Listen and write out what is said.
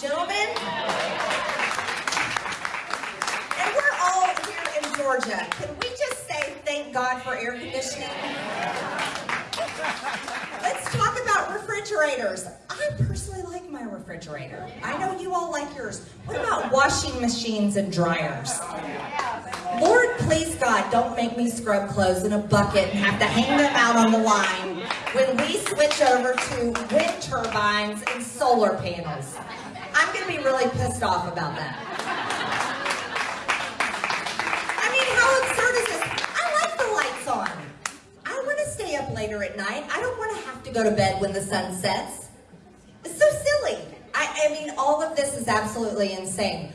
Gentlemen, and we're all here in Georgia. Can we just say thank God for air conditioning? Let's talk about refrigerators. I personally like my refrigerator. I know you all like yours. What about washing machines and dryers? Lord, please, God, don't make me scrub clothes in a bucket and have to hang them out on the line when we switch over to wind turbines and solar panels. I'm going to be really pissed off about that. I mean, how absurd is this? I like the lights on. I want to stay up later at night. I don't want to have to go to bed when the sun sets. It's so silly. I, I mean, all of this is absolutely insane.